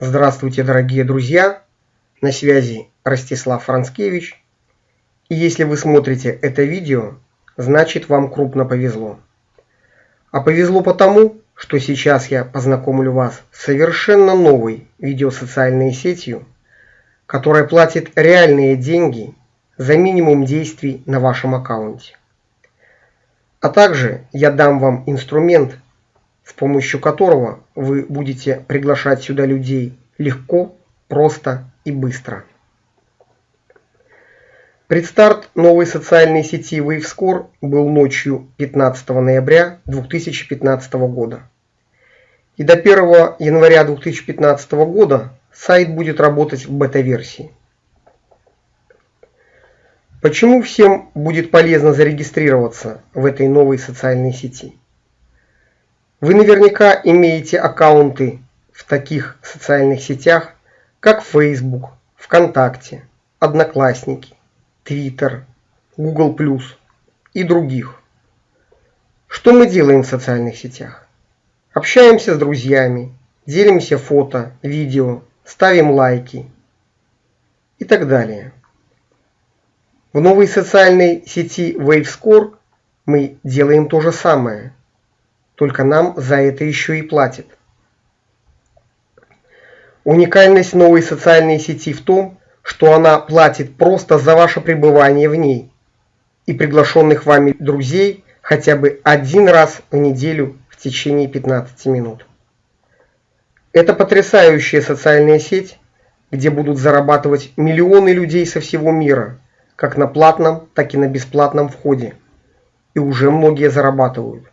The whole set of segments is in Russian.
Здравствуйте, дорогие друзья! На связи Ростислав Францкевич. И если вы смотрите это видео, значит вам крупно повезло. А повезло потому, что сейчас я познакомлю вас с совершенно новой видеосоциальной сетью, которая платит реальные деньги за минимум действий на вашем аккаунте. А также я дам вам инструмент, с помощью которого вы будете приглашать сюда людей легко, просто и быстро. Предстарт новой социальной сети WaveScore был ночью 15 ноября 2015 года. И до 1 января 2015 года сайт будет работать в бета-версии. Почему всем будет полезно зарегистрироваться в этой новой социальной сети? Вы наверняка имеете аккаунты в таких социальных сетях, как Facebook, ВКонтакте, Одноклассники, Twitter, Google+, и других. Что мы делаем в социальных сетях? Общаемся с друзьями, делимся фото, видео, ставим лайки и так далее. В новой социальной сети WaveScore мы делаем то же самое, только нам за это еще и платят. Уникальность новой социальной сети в том, что она платит просто за ваше пребывание в ней и приглашенных вами друзей хотя бы один раз в неделю в течение 15 минут. Это потрясающая социальная сеть, где будут зарабатывать миллионы людей со всего мира – как на платном, так и на бесплатном входе. И уже многие зарабатывают.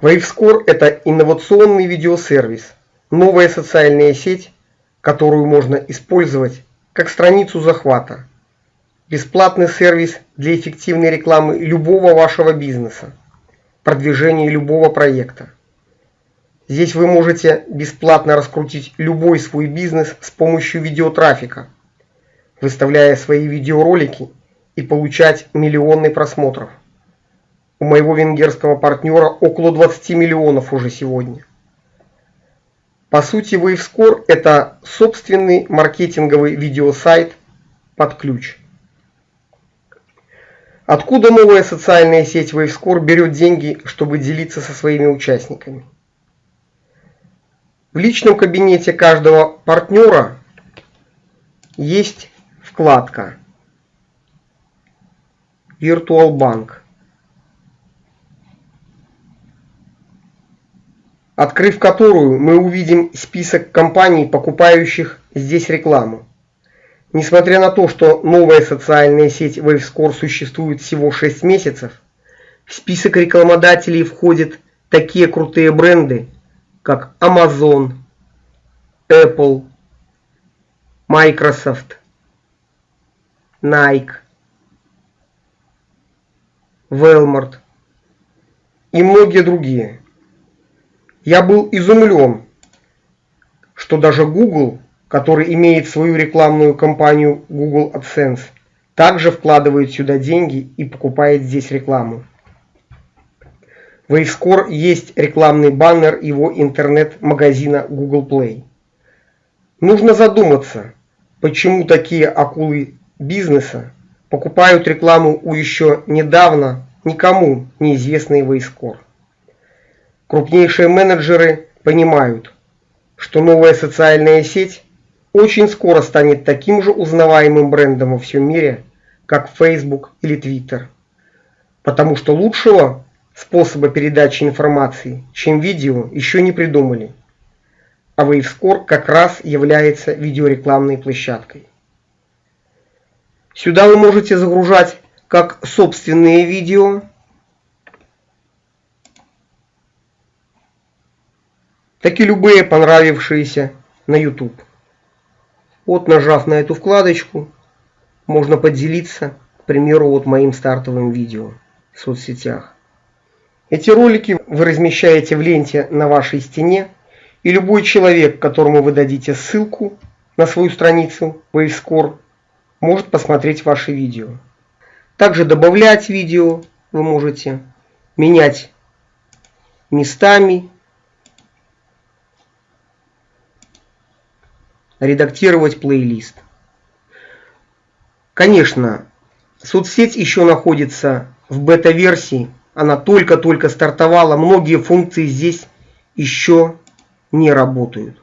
WaveScore – это инновационный видеосервис, новая социальная сеть, которую можно использовать как страницу захвата. Бесплатный сервис для эффективной рекламы любого вашего бизнеса, продвижения любого проекта. Здесь вы можете бесплатно раскрутить любой свой бизнес с помощью видеотрафика – выставляя свои видеоролики и получать миллионы просмотров. У моего венгерского партнера около 20 миллионов уже сегодня. По сути, WaveScore – это собственный маркетинговый видеосайт под ключ. Откуда новая социальная сеть WaveScore берет деньги, чтобы делиться со своими участниками? В личном кабинете каждого партнера есть вкладка Virtual Bank. Открыв которую, мы увидим список компаний, покупающих здесь рекламу. Несмотря на то, что новая социальная сеть WaveScore существует всего 6 месяцев, в список рекламодателей входят такие крутые бренды, как Amazon, Apple, Microsoft, Nike, Walmart и многие другие. Я был изумлен, что даже Google, который имеет свою рекламную кампанию Google AdSense, также вкладывает сюда деньги и покупает здесь рекламу. В WaveScore есть рекламный баннер его интернет-магазина Google Play. Нужно задуматься, почему такие акулы бизнеса покупают рекламу у еще недавно никому неизвестный Вейскор. Крупнейшие менеджеры понимают, что новая социальная сеть очень скоро станет таким же узнаваемым брендом во всем мире, как Facebook или Twitter. Потому что лучшего способа передачи информации, чем видео, еще не придумали. А WaveScore как раз является видеорекламной площадкой. Сюда вы можете загружать как собственные видео, так и любые понравившиеся на YouTube. Вот нажав на эту вкладочку, можно поделиться, к примеру, вот моим стартовым видео в соцсетях. Эти ролики вы размещаете в ленте на вашей стене, и любой человек, которому вы дадите ссылку на свою страницу WaveScore, может посмотреть ваши видео. Также добавлять видео вы можете, менять местами редактировать плейлист. Конечно, соцсеть еще находится в бета-версии, она только-только стартовала, многие функции здесь еще не работают.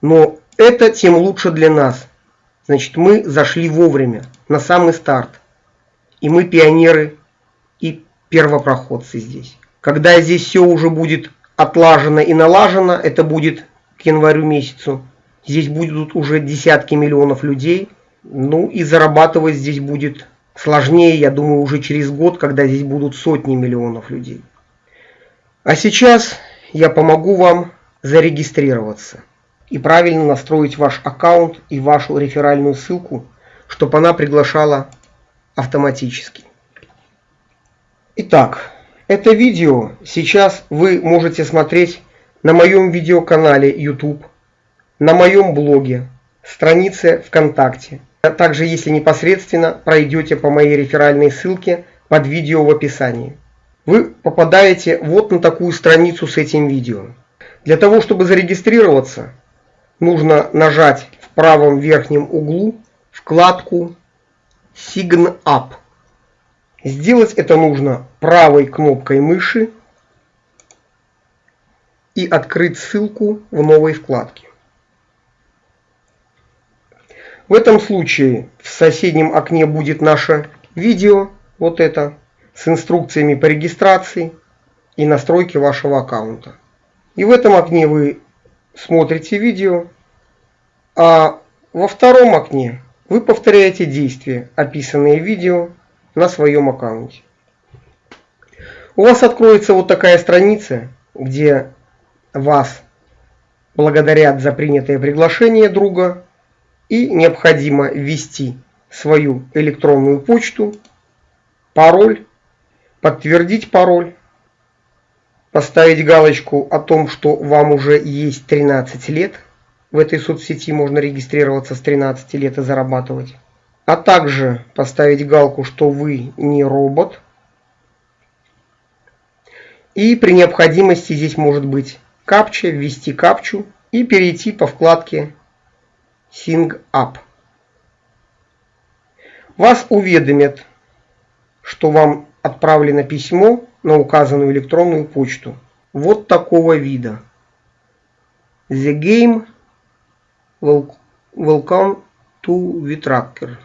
Но это тем лучше для нас. Значит, мы зашли вовремя, на самый старт. И мы пионеры и первопроходцы здесь. Когда здесь все уже будет отлажено и налажено, это будет к январю месяцу. Здесь будут уже десятки миллионов людей. Ну и зарабатывать здесь будет сложнее, я думаю, уже через год, когда здесь будут сотни миллионов людей. А сейчас я помогу вам зарегистрироваться и правильно настроить ваш аккаунт и вашу реферальную ссылку, чтобы она приглашала автоматически. Итак, это видео сейчас вы можете смотреть на моем видеоканале YouTube, на моем блоге, странице ВКонтакте. А также, если непосредственно пройдете по моей реферальной ссылке под видео в описании. Вы попадаете вот на такую страницу с этим видео. Для того, чтобы зарегистрироваться, нужно нажать в правом верхнем углу вкладку Sign Up. Сделать это нужно правой кнопкой мыши и открыть ссылку в новой вкладке. В этом случае в соседнем окне будет наше видео, вот это, с инструкциями по регистрации и настройке вашего аккаунта. И в этом окне вы смотрите видео, а во втором окне вы повторяете действия, описанные в видео, на своем аккаунте. У вас откроется вот такая страница, где вас благодарят за принятое приглашение друга и необходимо ввести свою электронную почту, пароль, подтвердить пароль, поставить галочку о том, что вам уже есть 13 лет. В этой соцсети можно регистрироваться с 13 лет и зарабатывать а также поставить галку, что вы не робот. И при необходимости здесь может быть капча, ввести капчу и перейти по вкладке Sing Up. Вас уведомят, что вам отправлено письмо на указанную электронную почту. Вот такого вида. The game welcome to VTracker.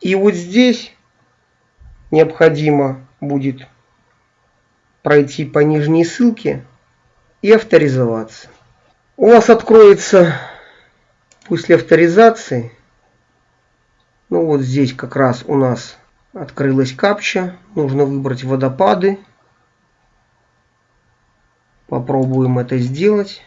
И вот здесь необходимо будет пройти по нижней ссылке и авторизоваться. У вас откроется после авторизации, ну вот здесь как раз у нас открылась капча, нужно выбрать водопады. Попробуем это сделать.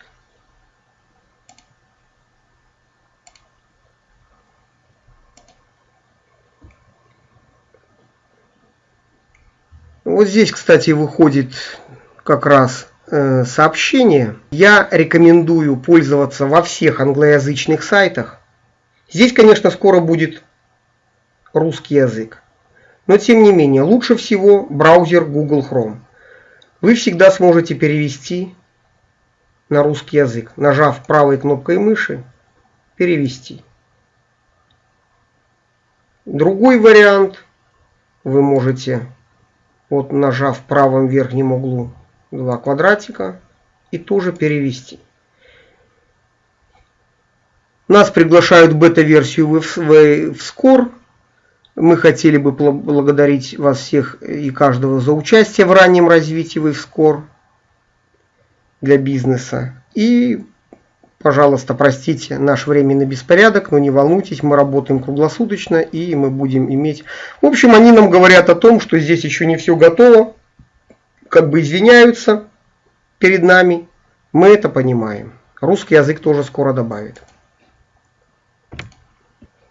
Вот здесь, кстати, выходит как раз э, сообщение. Я рекомендую пользоваться во всех англоязычных сайтах. Здесь, конечно, скоро будет русский язык. Но тем не менее, лучше всего браузер Google Chrome. Вы всегда сможете перевести на русский язык, нажав правой кнопкой мыши «Перевести». Другой вариант вы можете вот нажав в правом верхнем углу два квадратика и тоже перевести. Нас приглашают бета-версию в, в, в Score. Мы хотели бы благодарить вас всех и каждого за участие в раннем развитии в Score для бизнеса. И Пожалуйста, простите наш временный беспорядок, но не волнуйтесь, мы работаем круглосуточно и мы будем иметь... В общем, они нам говорят о том, что здесь еще не все готово, как бы извиняются перед нами. Мы это понимаем. Русский язык тоже скоро добавит.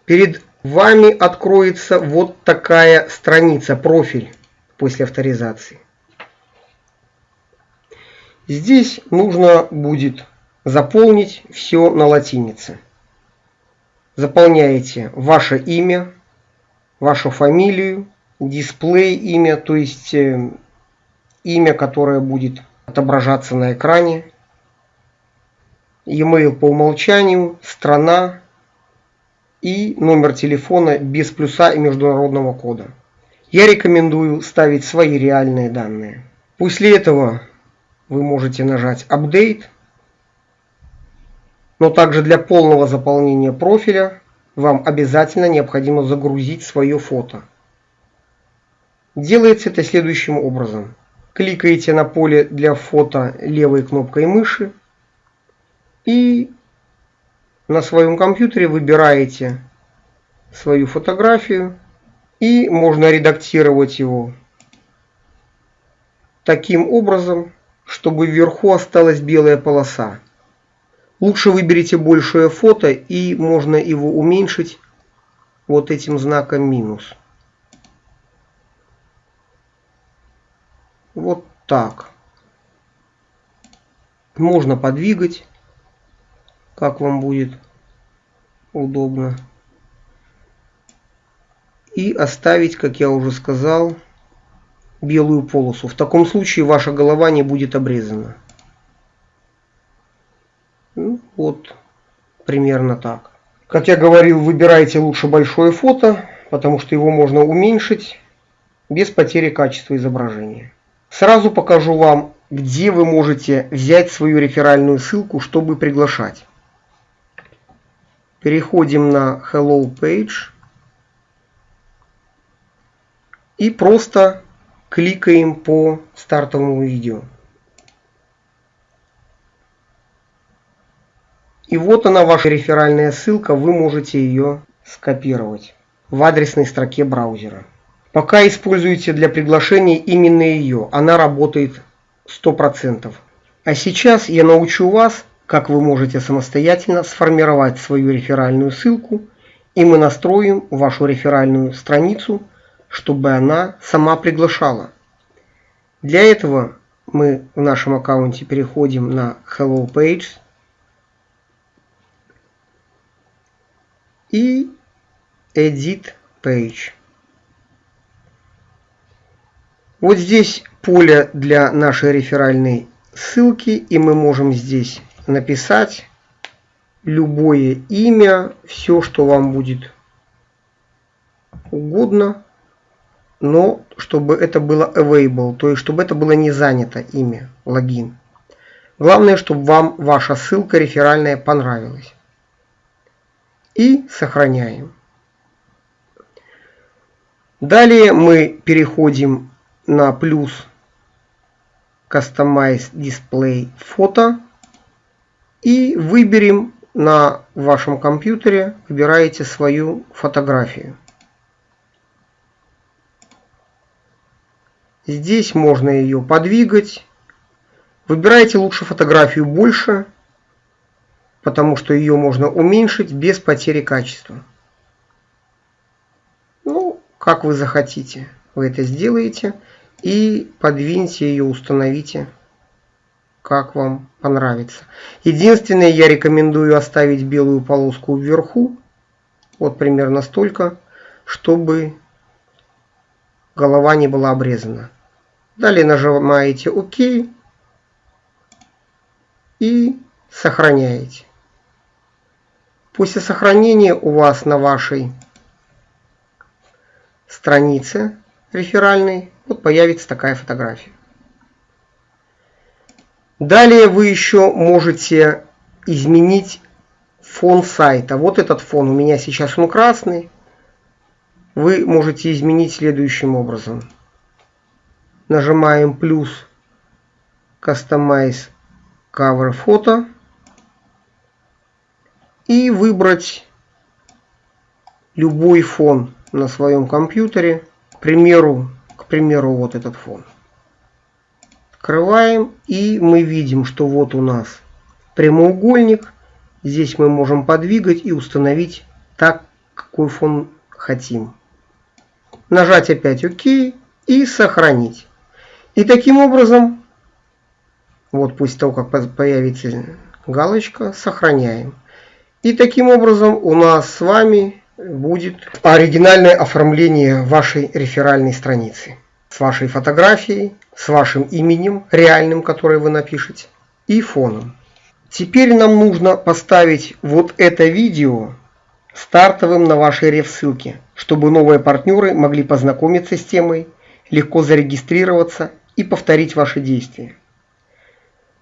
Перед вами откроется вот такая страница, профиль после авторизации. Здесь нужно будет заполнить все на латинице. Заполняете ваше имя, вашу фамилию, дисплей имя, то есть э, имя, которое будет отображаться на экране. e-mail по умолчанию, страна и номер телефона без плюса и международного кода. Я рекомендую ставить свои реальные данные. После этого вы можете нажать Update. Но также для полного заполнения профиля вам обязательно необходимо загрузить свое фото. Делается это следующим образом. Кликаете на поле для фото левой кнопкой мыши и на своем компьютере выбираете свою фотографию и можно редактировать его таким образом, чтобы вверху осталась белая полоса. Лучше выберите большее фото и можно его уменьшить вот этим знаком минус. Вот так. Можно подвигать, как вам будет удобно. И оставить, как я уже сказал, белую полосу. В таком случае ваша голова не будет обрезана. Ну, вот примерно так. Как я говорил, выбирайте лучше большое фото, потому что его можно уменьшить без потери качества изображения. Сразу покажу вам, где вы можете взять свою реферальную ссылку, чтобы приглашать. Переходим на Hello Page и просто кликаем по стартовому видео. И вот она ваша реферальная ссылка, вы можете ее скопировать в адресной строке браузера. Пока используйте для приглашения именно ее, она работает 100%. А сейчас я научу вас, как вы можете самостоятельно сформировать свою реферальную ссылку, и мы настроим вашу реферальную страницу чтобы она сама приглашала. Для этого мы в нашем аккаунте переходим на Hello Page и Edit Page. Вот здесь поле для нашей реферальной ссылки, и мы можем здесь написать любое имя, все, что вам будет угодно но чтобы это было available, то есть чтобы это было не занято имя, логин. Главное, чтобы вам ваша ссылка реферальная понравилась. И сохраняем. Далее мы переходим на плюс Customize Display Photo и выберем на вашем компьютере, выбираете свою фотографию. Здесь можно ее подвигать. Выбирайте лучше фотографию больше, потому что ее можно уменьшить без потери качества. Ну, как вы захотите, вы это сделаете. И подвиньте ее, установите, как вам понравится. Единственное, я рекомендую оставить белую полоску вверху, вот примерно столько, чтобы голова не была обрезана. Далее нажимаете ОК и сохраняете. После сохранения у вас на вашей странице реферальной вот появится такая фотография. Далее вы еще можете изменить фон сайта. Вот этот фон у меня сейчас он красный. Вы можете изменить следующим образом нажимаем плюс Customize Cover Photo и выбрать любой фон на своем компьютере. Примеру, к примеру, вот этот фон. Открываем и мы видим, что вот у нас прямоугольник. Здесь мы можем подвигать и установить так, какой фон хотим. Нажать опять ОК и сохранить. И таким образом, вот после того, как появится галочка, сохраняем. И таким образом у нас с вами будет оригинальное оформление вашей реферальной страницы. С вашей фотографией, с вашим именем реальным, которое вы напишете, и фоном. Теперь нам нужно поставить вот это видео стартовым на вашей реф-ссылке, чтобы новые партнеры могли познакомиться с темой, легко зарегистрироваться и повторить ваши действия.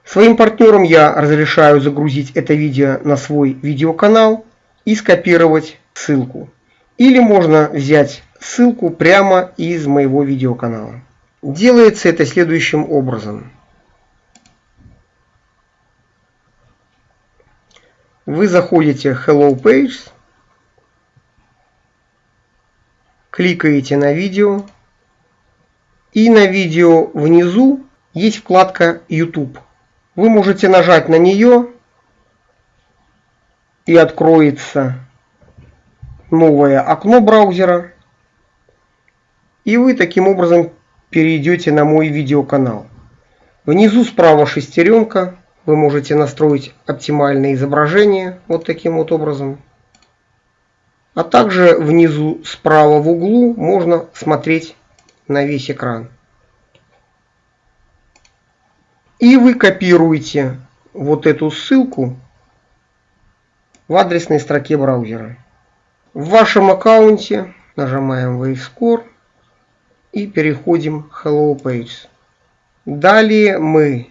Своим партнерам я разрешаю загрузить это видео на свой видеоканал и скопировать ссылку. Или можно взять ссылку прямо из моего видеоканала. Делается это следующим образом. Вы заходите в Hello Pages, кликаете на видео, и на видео внизу есть вкладка YouTube. Вы можете нажать на нее и откроется новое окно браузера. И вы таким образом перейдете на мой видеоканал. Внизу справа шестеренка. Вы можете настроить оптимальное изображение вот таким вот образом. А также внизу справа в углу можно смотреть на весь экран. И вы копируете вот эту ссылку в адресной строке браузера. В вашем аккаунте нажимаем WaveScore и переходим Hello Pages. Далее мы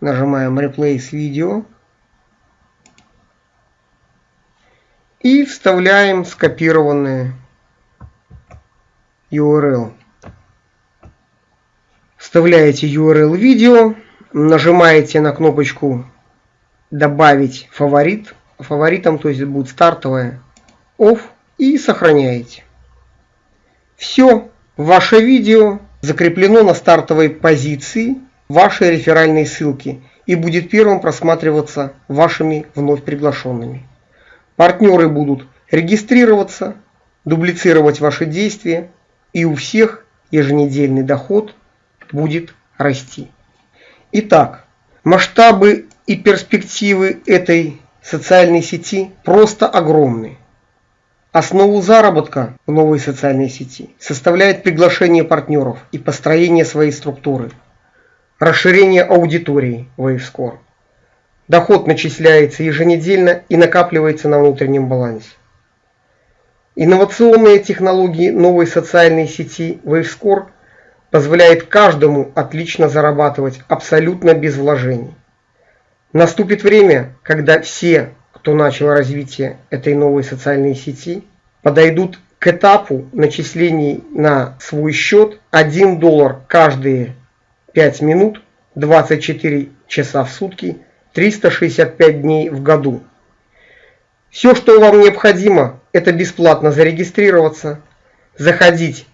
нажимаем Replace Video и вставляем скопированные URL. Вставляете URL видео, нажимаете на кнопочку «Добавить фаворит». Фаворитом, то есть будет стартовая off и сохраняете. Все, ваше видео закреплено на стартовой позиции вашей реферальной ссылки и будет первым просматриваться вашими вновь приглашенными. Партнеры будут регистрироваться, дублицировать ваши действия и у всех еженедельный доход будет расти. Итак, масштабы и перспективы этой социальной сети просто огромны. Основу заработка в новой социальной сети составляет приглашение партнеров и построение своей структуры, расширение аудитории WaveScore. Доход начисляется еженедельно и накапливается на внутреннем балансе. Инновационные технологии новой социальной сети WaveScore позволяет каждому отлично зарабатывать абсолютно без вложений. Наступит время, когда все кто начал развитие этой новой социальной сети, подойдут к этапу начислений на свой счет 1 доллар каждые 5 минут, 24 часа в сутки, 365 дней в году. Все, что вам необходимо, это бесплатно зарегистрироваться, заходить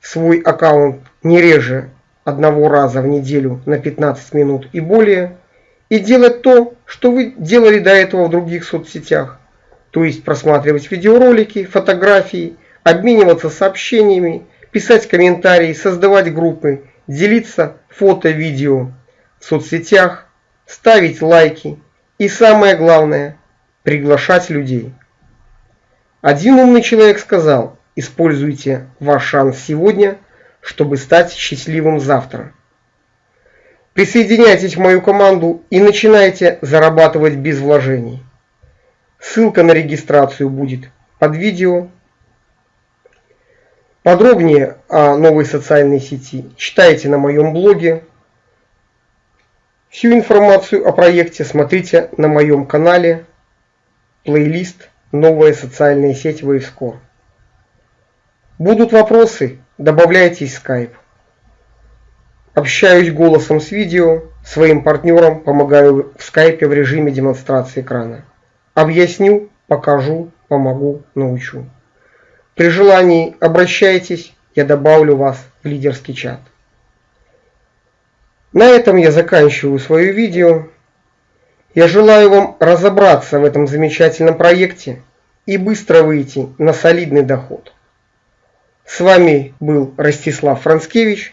в свой аккаунт не реже одного раза в неделю на 15 минут и более, и делать то, что вы делали до этого в других соцсетях. То есть просматривать видеоролики, фотографии, обмениваться сообщениями, писать комментарии, создавать группы, делиться фото, видео в соцсетях, ставить лайки и самое главное – приглашать людей. Один умный человек сказал, используйте ваш шанс сегодня, чтобы стать счастливым завтра. Присоединяйтесь в мою команду и начинайте зарабатывать без вложений. Ссылка на регистрацию будет под видео. Подробнее о новой социальной сети читайте на моем блоге. Всю информацию о проекте смотрите на моем канале. Плейлист «Новая социальная сеть WaveScore». Будут вопросы? Добавляйтесь в Skype. Общаюсь голосом с видео, своим партнерам помогаю в скайпе в режиме демонстрации экрана. Объясню, покажу, помогу, научу. При желании обращайтесь, я добавлю вас в лидерский чат. На этом я заканчиваю свое видео. Я желаю вам разобраться в этом замечательном проекте и быстро выйти на солидный доход. С вами был Ростислав Францкевич.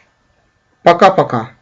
Пока-пока.